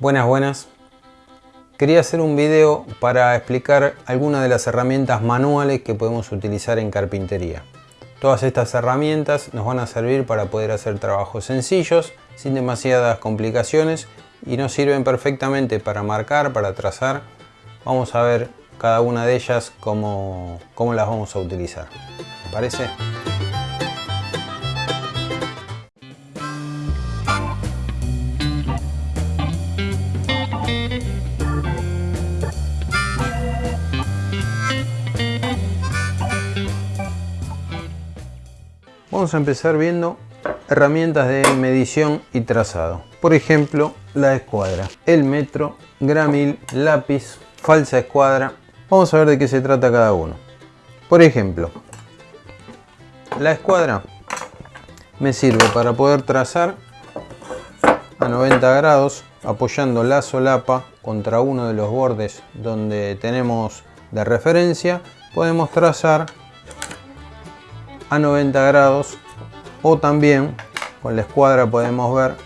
Buenas, buenas. Quería hacer un video para explicar algunas de las herramientas manuales que podemos utilizar en carpintería. Todas estas herramientas nos van a servir para poder hacer trabajos sencillos, sin demasiadas complicaciones y nos sirven perfectamente para marcar, para trazar. Vamos a ver cada una de ellas cómo, cómo las vamos a utilizar. ¿Me parece? Vamos a empezar viendo herramientas de medición y trazado. Por ejemplo, la escuadra, el metro, gramil, lápiz, falsa escuadra. Vamos a ver de qué se trata cada uno. Por ejemplo, la escuadra me sirve para poder trazar a 90 grados apoyando la solapa contra uno de los bordes donde tenemos de referencia podemos trazar a 90 grados o también con la escuadra podemos ver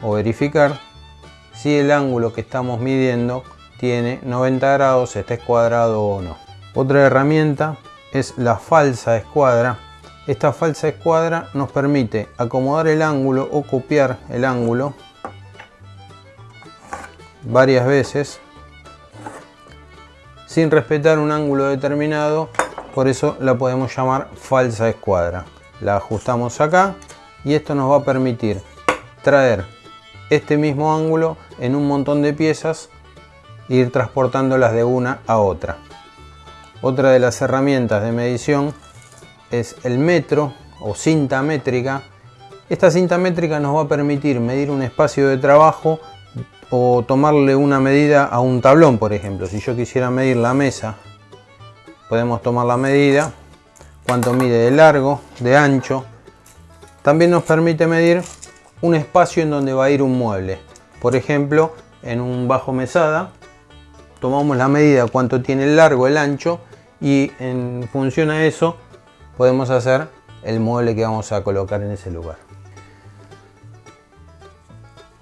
o verificar si el ángulo que estamos midiendo tiene 90 grados, está escuadrado o no. Otra herramienta es la falsa escuadra. Esta falsa escuadra nos permite acomodar el ángulo o copiar el ángulo varias veces sin respetar un ángulo determinado por eso la podemos llamar falsa escuadra. La ajustamos acá y esto nos va a permitir traer este mismo ángulo en un montón de piezas e ir transportándolas de una a otra. Otra de las herramientas de medición es el metro o cinta métrica. Esta cinta métrica nos va a permitir medir un espacio de trabajo o tomarle una medida a un tablón, por ejemplo. Si yo quisiera medir la mesa podemos tomar la medida, cuánto mide de largo, de ancho. También nos permite medir un espacio en donde va a ir un mueble. Por ejemplo, en un bajo mesada, tomamos la medida cuánto tiene el largo, el ancho y en función a eso podemos hacer el mueble que vamos a colocar en ese lugar.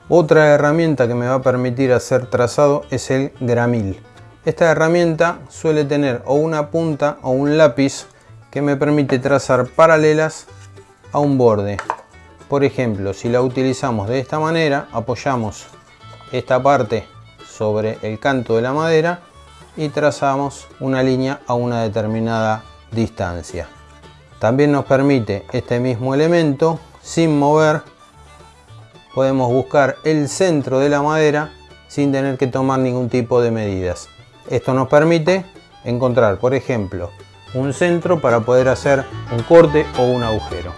Otra herramienta que me va a permitir hacer trazado es el gramil. Esta herramienta suele tener o una punta o un lápiz que me permite trazar paralelas a un borde. Por ejemplo, si la utilizamos de esta manera, apoyamos esta parte sobre el canto de la madera y trazamos una línea a una determinada distancia. También nos permite este mismo elemento, sin mover, podemos buscar el centro de la madera sin tener que tomar ningún tipo de medidas. Esto nos permite encontrar, por ejemplo, un centro para poder hacer un corte o un agujero.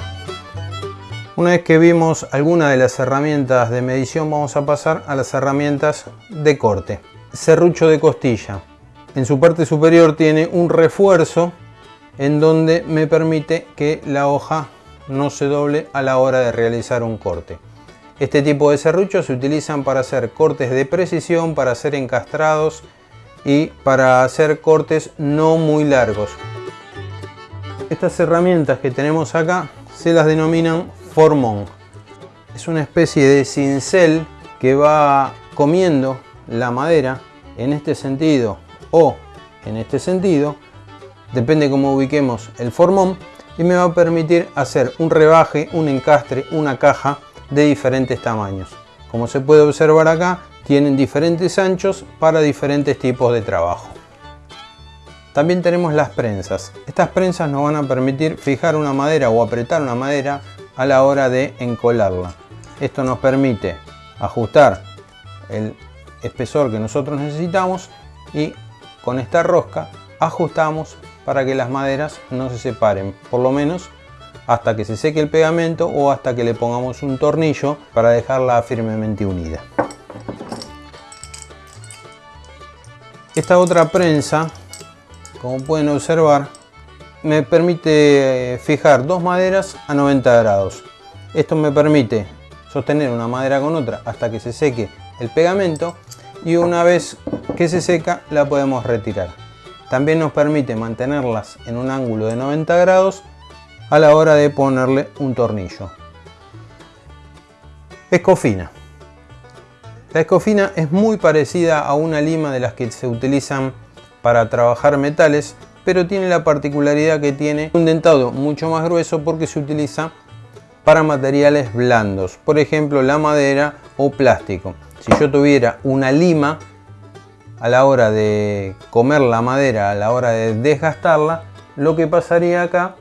Una vez que vimos alguna de las herramientas de medición, vamos a pasar a las herramientas de corte. Serrucho de costilla. En su parte superior tiene un refuerzo en donde me permite que la hoja no se doble a la hora de realizar un corte. Este tipo de serruchos se utilizan para hacer cortes de precisión, para hacer encastrados y para hacer cortes no muy largos. Estas herramientas que tenemos acá se las denominan formón. Es una especie de cincel que va comiendo la madera en este sentido o en este sentido, depende cómo ubiquemos el formón, y me va a permitir hacer un rebaje, un encastre, una caja de diferentes tamaños. Como se puede observar acá, tienen diferentes anchos para diferentes tipos de trabajo. También tenemos las prensas. Estas prensas nos van a permitir fijar una madera o apretar una madera a la hora de encolarla. Esto nos permite ajustar el espesor que nosotros necesitamos y con esta rosca ajustamos para que las maderas no se separen, por lo menos hasta que se seque el pegamento o hasta que le pongamos un tornillo para dejarla firmemente unida. Esta otra prensa, como pueden observar, me permite eh, fijar dos maderas a 90 grados. Esto me permite sostener una madera con otra hasta que se seque el pegamento y una vez que se seca la podemos retirar. También nos permite mantenerlas en un ángulo de 90 grados a la hora de ponerle un tornillo. Escofina. La escofina es muy parecida a una lima de las que se utilizan para trabajar metales, pero tiene la particularidad que tiene un dentado mucho más grueso porque se utiliza para materiales blandos, por ejemplo la madera o plástico. Si yo tuviera una lima, a la hora de comer la madera, a la hora de desgastarla, lo que pasaría acá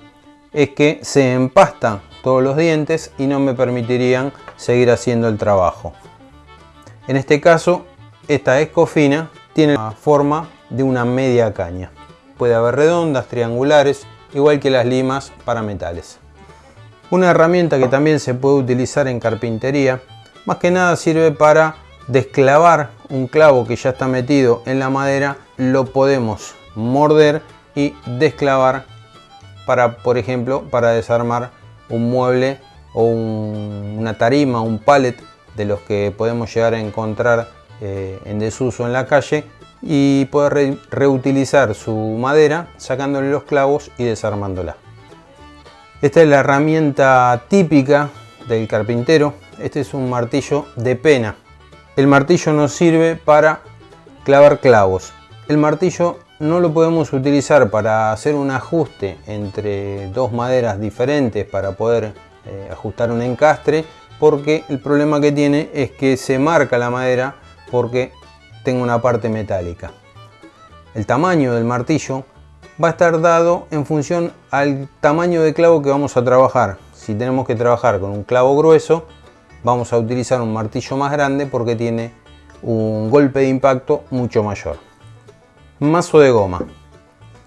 es que se empastan todos los dientes y no me permitirían seguir haciendo el trabajo. En este caso, esta escofina tiene la forma de una media caña. Puede haber redondas, triangulares, igual que las limas para metales. Una herramienta que también se puede utilizar en carpintería, más que nada sirve para desclavar un clavo que ya está metido en la madera, lo podemos morder y desclavar para, por ejemplo, para desarmar un mueble o una tarima, un pallet de los que podemos llegar a encontrar eh, en desuso en la calle y poder reutilizar su madera sacándole los clavos y desarmándola. Esta es la herramienta típica del carpintero. Este es un martillo de pena. El martillo nos sirve para clavar clavos. El martillo no lo podemos utilizar para hacer un ajuste entre dos maderas diferentes para poder eh, ajustar un encastre porque el problema que tiene es que se marca la madera porque tengo una parte metálica. El tamaño del martillo va a estar dado en función al tamaño de clavo que vamos a trabajar. Si tenemos que trabajar con un clavo grueso, vamos a utilizar un martillo más grande porque tiene un golpe de impacto mucho mayor. Mazo de goma.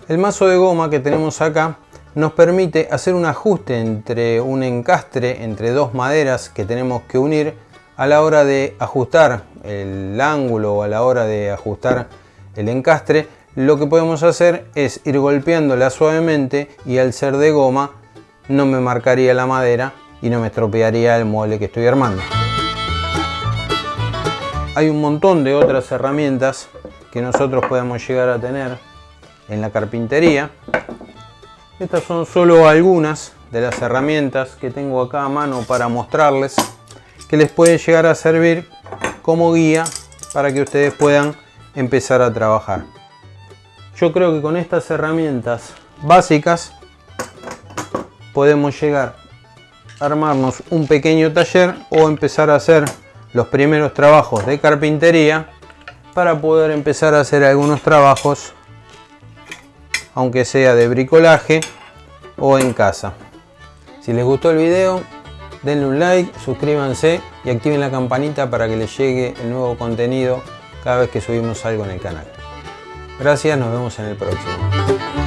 El mazo de goma que tenemos acá nos permite hacer un ajuste entre un encastre, entre dos maderas que tenemos que unir a la hora de ajustar el ángulo o a la hora de ajustar el encastre, lo que podemos hacer es ir golpeándola suavemente y al ser de goma no me marcaría la madera y no me estropearía el mueble que estoy armando. Hay un montón de otras herramientas que nosotros podemos llegar a tener en la carpintería. Estas son solo algunas de las herramientas que tengo acá a mano para mostrarles que les puede llegar a servir como guía para que ustedes puedan empezar a trabajar. Yo creo que con estas herramientas básicas podemos llegar a armarnos un pequeño taller o empezar a hacer los primeros trabajos de carpintería para poder empezar a hacer algunos trabajos aunque sea de bricolaje o en casa. Si les gustó el video denle un like, suscríbanse y activen la campanita para que les llegue el nuevo contenido cada vez que subimos algo en el canal. Gracias, nos vemos en el próximo.